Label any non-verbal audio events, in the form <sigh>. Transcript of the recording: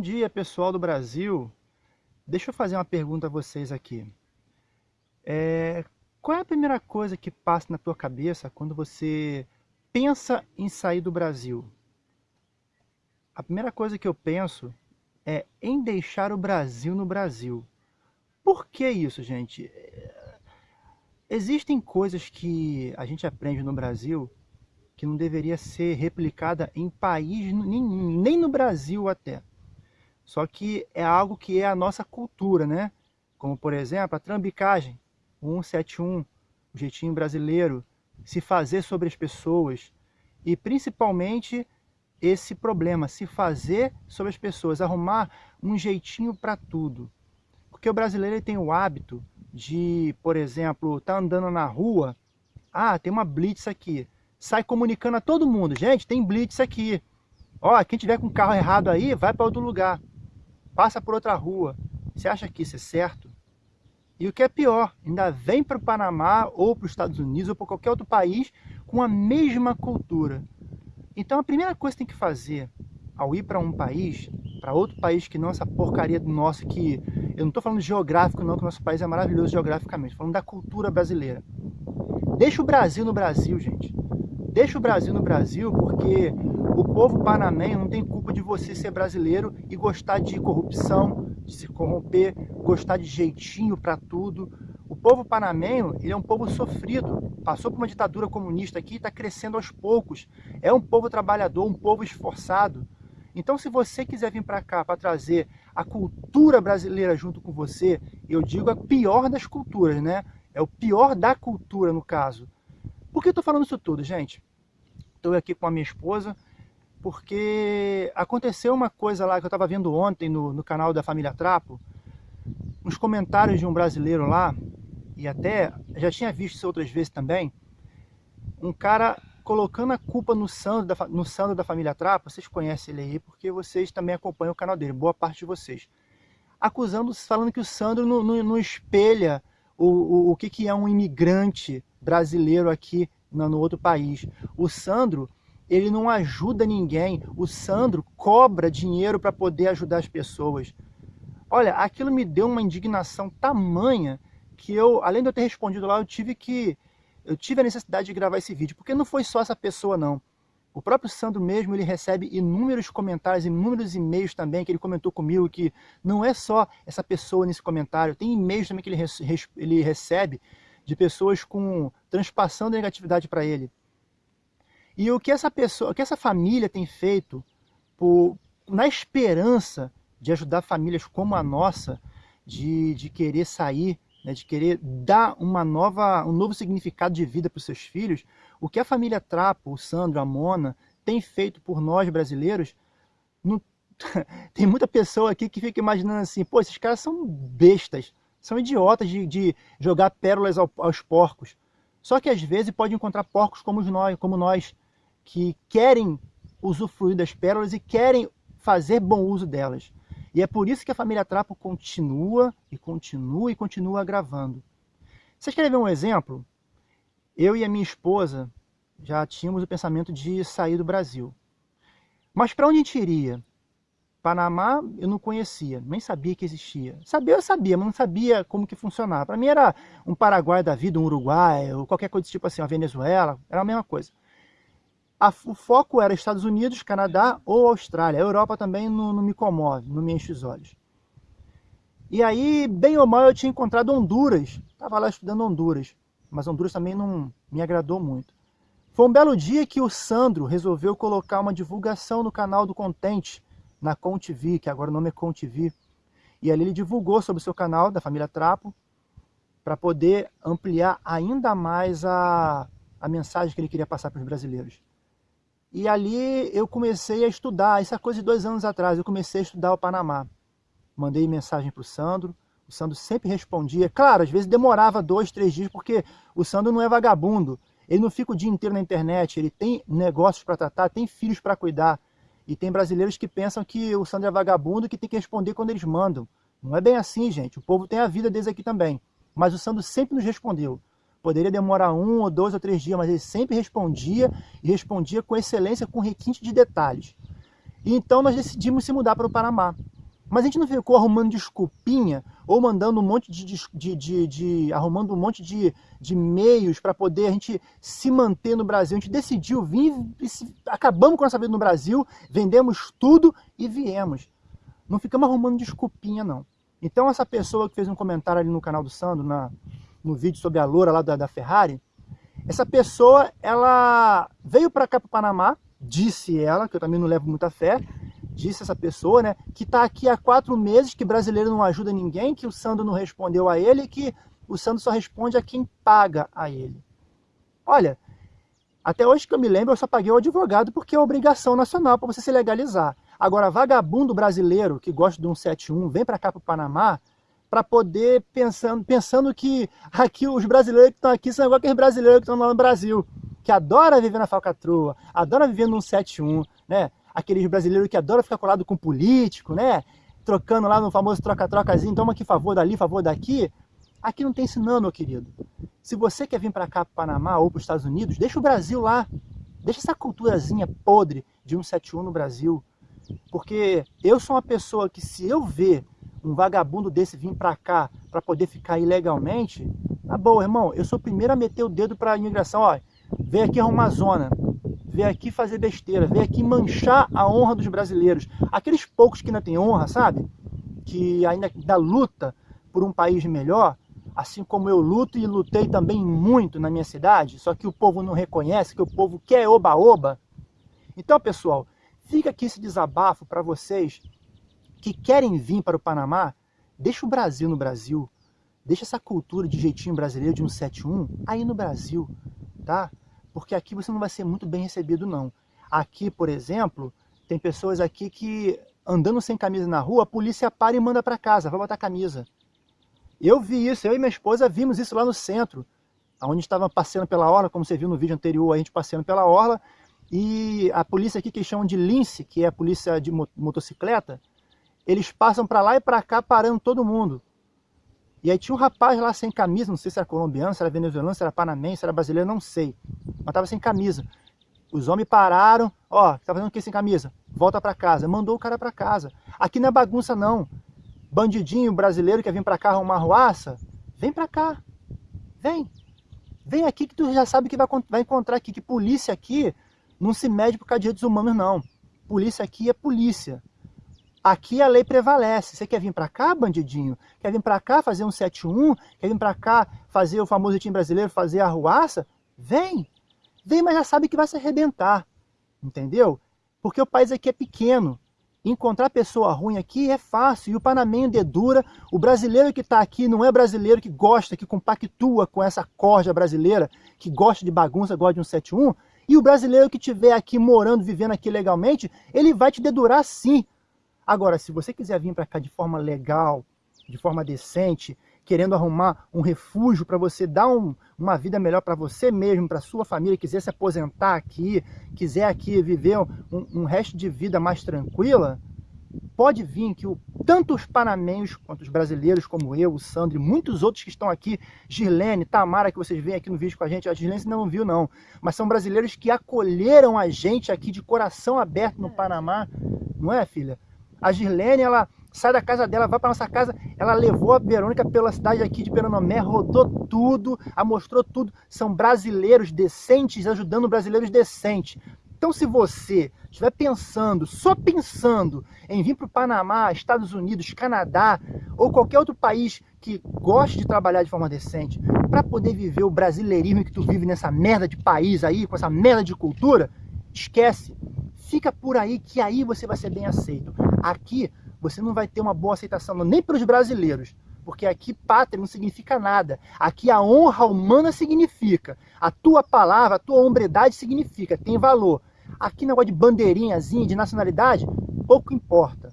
dia, pessoal do Brasil. Deixa eu fazer uma pergunta a vocês aqui. É, qual é a primeira coisa que passa na tua cabeça quando você pensa em sair do Brasil? A primeira coisa que eu penso é em deixar o Brasil no Brasil. Por que isso, gente? É, existem coisas que a gente aprende no Brasil que não deveria ser replicada em país nenhum, nem no Brasil até. Só que é algo que é a nossa cultura, né? Como, por exemplo, a trambicagem, o 171, o jeitinho brasileiro, se fazer sobre as pessoas e principalmente esse problema, se fazer sobre as pessoas, arrumar um jeitinho para tudo. Porque o brasileiro tem o hábito de, por exemplo, tá andando na rua, ah, tem uma blitz aqui sai comunicando a todo mundo. Gente, tem blitz aqui. Ó, quem tiver com carro errado aí, vai para outro lugar. Passa por outra rua. Você acha que isso é certo? E o que é pior, ainda vem para o Panamá ou para os Estados Unidos ou para qualquer outro país com a mesma cultura. Então a primeira coisa que tem que fazer ao ir para um país, para outro país que não essa porcaria do nosso, que eu não estou falando geográfico não, que o nosso país é maravilhoso geograficamente, falando da cultura brasileira. Deixa o Brasil no Brasil, gente. Deixa o Brasil no Brasil, porque o povo panamenho não tem culpa de você ser brasileiro e gostar de corrupção, de se corromper, gostar de jeitinho para tudo. O povo panamenho ele é um povo sofrido, passou por uma ditadura comunista aqui e está crescendo aos poucos. É um povo trabalhador, um povo esforçado. Então, se você quiser vir para cá para trazer a cultura brasileira junto com você, eu digo a pior das culturas, né? É o pior da cultura, no caso. Por que eu estou falando isso tudo, gente? Estou aqui com a minha esposa, porque aconteceu uma coisa lá que eu estava vendo ontem no, no canal da Família Trapo, uns comentários de um brasileiro lá, e até já tinha visto isso outras vezes também, um cara colocando a culpa no Sandro da, no Sandro da Família Trapo, vocês conhecem ele aí, porque vocês também acompanham o canal dele, boa parte de vocês. Acusando, falando que o Sandro não, não, não espelha o, o, o que, que é um imigrante brasileiro aqui no, no outro país. O Sandro, ele não ajuda ninguém. O Sandro cobra dinheiro para poder ajudar as pessoas. Olha, aquilo me deu uma indignação tamanha que eu, além de eu ter respondido lá, eu tive que eu tive a necessidade de gravar esse vídeo, porque não foi só essa pessoa não. O próprio Sandro mesmo, ele recebe inúmeros comentários, inúmeros e-mails também, que ele comentou comigo, que não é só essa pessoa nesse comentário, tem e-mails também que ele, ele recebe de pessoas com transpassando negatividade para ele. E o que essa pessoa, que essa família tem feito por, na esperança de ajudar famílias como a nossa, de, de querer sair, né, de querer dar uma nova, um novo significado de vida para os seus filhos, o que a família Trapo, o Sandro, a Mona, tem feito por nós brasileiros, não... <laughs> tem muita pessoa aqui que fica imaginando assim, pô, esses caras são bestas, são idiotas de, de jogar pérolas ao, aos porcos. Só que às vezes pode encontrar porcos como nós, como nós, que querem usufruir das pérolas e querem fazer bom uso delas. E é por isso que a família Trapo continua e continua e continua gravando. Vocês querem ver um exemplo? Eu e a minha esposa já tínhamos o pensamento de sair do Brasil. Mas para onde a gente iria? Panamá eu não conhecia, nem sabia que existia. Sabia, eu sabia, mas não sabia como que funcionava. Para mim era um Paraguai da vida, um Uruguai, ou qualquer coisa tipo assim, uma Venezuela, era a mesma coisa. A, o foco era Estados Unidos, Canadá ou Austrália. A Europa também não, não me comove, não me enche os olhos. E aí, bem ou mal, eu tinha encontrado Honduras. Estava lá estudando Honduras, mas Honduras também não me agradou muito. Foi um belo dia que o Sandro resolveu colocar uma divulgação no canal do Contente, na ConTV, que agora o nome é ConTV. E ali ele divulgou sobre o seu canal, da família Trapo, para poder ampliar ainda mais a, a mensagem que ele queria passar para os brasileiros. E ali eu comecei a estudar, isso é coisa de dois anos atrás, eu comecei a estudar o Panamá. Mandei mensagem para o Sandro, o Sandro sempre respondia. Claro, às vezes demorava dois, três dias, porque o Sandro não é vagabundo. Ele não fica o dia inteiro na internet, ele tem negócios para tratar, tem filhos para cuidar. E tem brasileiros que pensam que o Sandro é vagabundo que tem que responder quando eles mandam. Não é bem assim, gente. O povo tem a vida deles aqui também. Mas o Sandro sempre nos respondeu. Poderia demorar um ou dois ou três dias, mas ele sempre respondia e respondia com excelência, com requinte de detalhes. E então nós decidimos se mudar para o Panamá. Mas a gente não ficou arrumando desculpinha ou mandando um monte de, de, de, de arrumando um monte de, de meios para poder a gente se manter no Brasil. A gente decidiu vir, acabamos com a nossa vida no Brasil, vendemos tudo e viemos. Não ficamos arrumando desculpinha, não. Então essa pessoa que fez um comentário ali no canal do Sandro, na, no vídeo sobre a loura lá da, da Ferrari, essa pessoa, ela veio para cá para o Panamá, disse ela, que eu também não levo muita fé, disse essa pessoa, né, que está aqui há quatro meses, que brasileiro não ajuda ninguém, que o Sandro não respondeu a ele, que o Sandro só responde a quem paga a ele. Olha, até hoje que eu me lembro, eu só paguei o advogado porque é obrigação nacional para você se legalizar. Agora, vagabundo brasileiro que gosta de um 71, vem para cá para o Panamá, para poder, pensando, pensando que aqui os brasileiros que estão aqui são igual aqueles brasileiros que estão lá no Brasil, que adora viver na falcatrua, adora viver num 71, né? aqueles brasileiros que adoram ficar colado com político, né? Trocando lá no famoso troca-trocazinho, toma aqui favor dali, favor daqui. Aqui não tem isso não, meu querido. Se você quer vir para cá, para Panamá ou para os Estados Unidos, deixa o Brasil lá. Deixa essa culturazinha podre de 171 no Brasil. Porque eu sou uma pessoa que se eu ver um vagabundo desse vir para cá para poder ficar ilegalmente, na boa, irmão, eu sou o primeiro a meter o dedo para a imigração, ó, vem aqui arrumar zona, vem aqui fazer besteira, vem aqui manchar a honra dos brasileiros. Aqueles poucos que ainda têm honra, sabe? Que ainda da luta por um país melhor, assim como eu luto e lutei também muito na minha cidade, só que o povo não reconhece, que o povo quer oba-oba. Então, pessoal, fica aqui esse desabafo para vocês que querem vir para o Panamá, deixa o Brasil no Brasil, deixa essa cultura de jeitinho brasileiro de 171 aí no Brasil, tá? porque aqui você não vai ser muito bem recebido não. Aqui, por exemplo, tem pessoas aqui que andando sem camisa na rua, a polícia para e manda para casa, vai botar camisa. Eu vi isso, eu e minha esposa vimos isso lá no centro, onde estava passeando pela orla, como você viu no vídeo anterior, a gente passeando pela orla, e a polícia aqui que chamam de lince, que é a polícia de motocicleta, eles passam para lá e para cá parando todo mundo. E aí tinha um rapaz lá sem camisa, não sei se era colombiano, se era venezuelano, se era panamense, se era brasileiro, não sei. Mas tava sem camisa. Os homens pararam, ó, tá fazendo o que sem camisa? Volta para casa. Mandou o cara para casa. Aqui não é bagunça não. Bandidinho brasileiro que vir para cá arrumar ruaça, vem para cá. Vem. Vem aqui que tu já sabe que vai, vai encontrar aqui, que polícia aqui não se mede por causa de direitos humanos não. Polícia aqui é polícia. Aqui a lei prevalece. Você quer vir para cá, bandidinho? Quer vir para cá fazer um 71? Quer vir para cá fazer o famoso time brasileiro, fazer a ruaça? Vem! Vem, mas já sabe que vai se arrebentar. Entendeu? Porque o país aqui é pequeno. Encontrar pessoa ruim aqui é fácil. E o panamenho dedura. O brasileiro que está aqui não é brasileiro que gosta, que compactua com essa corja brasileira, que gosta de bagunça, gosta de um 71. E o brasileiro que estiver aqui morando, vivendo aqui legalmente, ele vai te dedurar sim. Agora, se você quiser vir para cá de forma legal, de forma decente, querendo arrumar um refúgio para você dar um, uma vida melhor para você mesmo, para sua família, quiser se aposentar aqui, quiser aqui viver um, um resto de vida mais tranquila, pode vir que o, tanto os panamenhos quanto os brasileiros como eu, o Sandro e muitos outros que estão aqui, Girlene, Tamara, que vocês veem aqui no vídeo com a gente, a Girlene não viu não, mas são brasileiros que acolheram a gente aqui de coração aberto no Panamá, não é filha? A Girlene, ela sai da casa dela, vai para nossa casa, ela levou a Verônica pela cidade aqui de Peranomé, rodou tudo, a mostrou tudo. São brasileiros decentes ajudando brasileiros decentes. Então se você estiver pensando, só pensando em vir para o Panamá, Estados Unidos, Canadá ou qualquer outro país que goste de trabalhar de forma decente para poder viver o brasileirismo que tu vive nessa merda de país aí, com essa merda de cultura, esquece. Fica por aí que aí você vai ser bem aceito. Aqui você não vai ter uma boa aceitação nem pelos brasileiros, porque aqui pátria não significa nada. Aqui a honra humana significa. A tua palavra, a tua hombridade significa, tem valor. Aqui negócio de bandeirinhazinha, de nacionalidade, pouco importa.